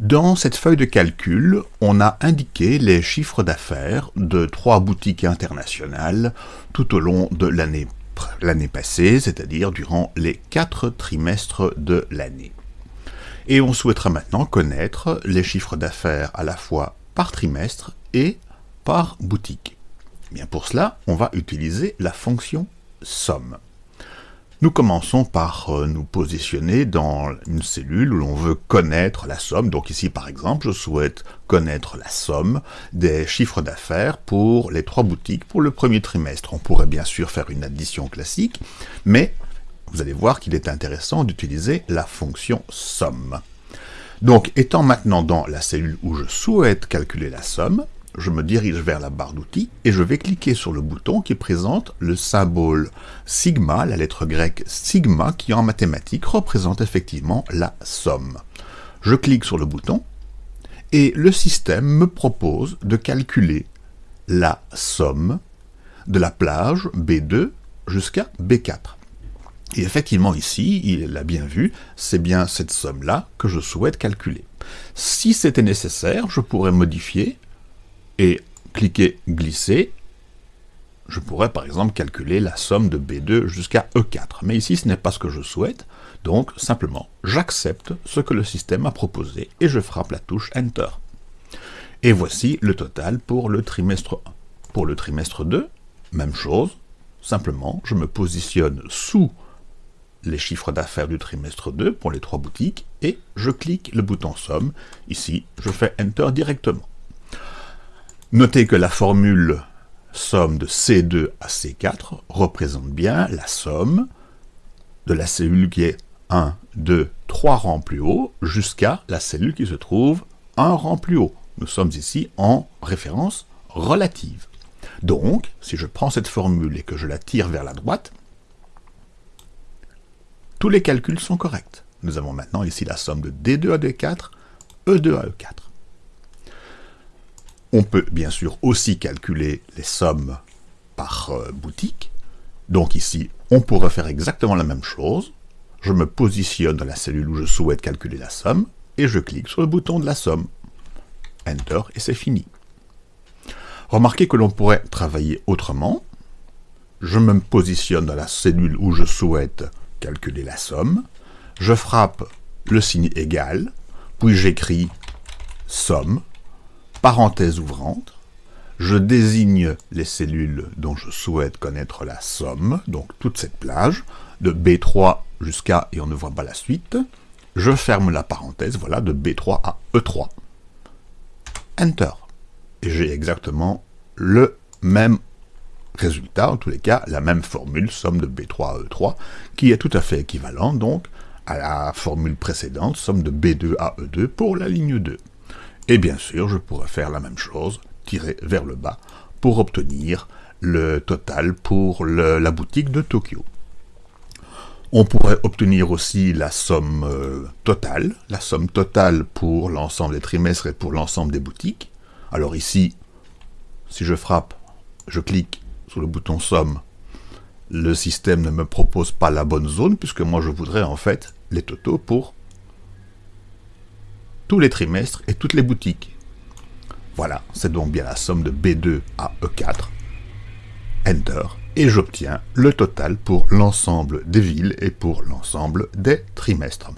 Dans cette feuille de calcul, on a indiqué les chiffres d'affaires de trois boutiques internationales tout au long de l'année passée, c'est-à-dire durant les quatre trimestres de l'année. Et on souhaitera maintenant connaître les chiffres d'affaires à la fois par trimestre et par boutique. Eh bien pour cela, on va utiliser la fonction somme. Nous commençons par euh, nous positionner dans une cellule où l'on veut connaître la somme. Donc ici, par exemple, je souhaite connaître la somme des chiffres d'affaires pour les trois boutiques pour le premier trimestre. On pourrait bien sûr faire une addition classique, mais vous allez voir qu'il est intéressant d'utiliser la fonction somme. Donc, étant maintenant dans la cellule où je souhaite calculer la somme, je me dirige vers la barre d'outils et je vais cliquer sur le bouton qui présente le symbole sigma, la lettre grecque sigma, qui en mathématiques représente effectivement la somme. Je clique sur le bouton et le système me propose de calculer la somme de la plage B2 jusqu'à B4. Et effectivement ici, il l'a bien vu, c'est bien cette somme-là que je souhaite calculer. Si c'était nécessaire, je pourrais modifier et cliquer glisser, je pourrais par exemple calculer la somme de B2 jusqu'à E4. Mais ici, ce n'est pas ce que je souhaite, donc simplement, j'accepte ce que le système a proposé et je frappe la touche Enter. Et voici le total pour le trimestre 1. Pour le trimestre 2, même chose, simplement, je me positionne sous les chiffres d'affaires du trimestre 2 pour les trois boutiques et je clique le bouton Somme. Ici, je fais Enter directement. Notez que la formule somme de C2 à C4 représente bien la somme de la cellule qui est 1, 2, 3 rangs plus haut jusqu'à la cellule qui se trouve un rang plus haut. Nous sommes ici en référence relative. Donc, si je prends cette formule et que je la tire vers la droite, tous les calculs sont corrects. Nous avons maintenant ici la somme de D2 à D4, E2 à E4. On peut bien sûr aussi calculer les sommes par euh, boutique. Donc ici, on pourrait faire exactement la même chose. Je me positionne dans la cellule où je souhaite calculer la somme, et je clique sur le bouton de la somme. Enter, et c'est fini. Remarquez que l'on pourrait travailler autrement. Je me positionne dans la cellule où je souhaite calculer la somme. Je frappe le signe égal, puis j'écris somme, parenthèse ouvrante, je désigne les cellules dont je souhaite connaître la somme, donc toute cette plage, de B3 jusqu'à, et on ne voit pas la suite, je ferme la parenthèse, voilà, de B3 à E3. Enter. Et j'ai exactement le même résultat, en tous les cas, la même formule, somme de B3 à E3, qui est tout à fait équivalente, donc, à la formule précédente, somme de B2 à E2 pour la ligne 2. Et bien sûr, je pourrais faire la même chose, tirer vers le bas, pour obtenir le total pour la boutique de Tokyo. On pourrait obtenir aussi la somme euh, totale, la somme totale pour l'ensemble des trimestres et pour l'ensemble des boutiques. Alors ici, si je frappe, je clique sur le bouton somme, le système ne me propose pas la bonne zone, puisque moi je voudrais en fait les totaux pour tous les trimestres et toutes les boutiques. Voilà, c'est donc bien la somme de B2 à E4. Enter, et j'obtiens le total pour l'ensemble des villes et pour l'ensemble des trimestres.